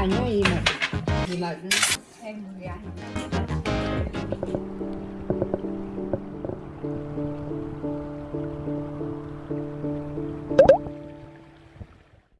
là như gì mà thì là em 10 gái.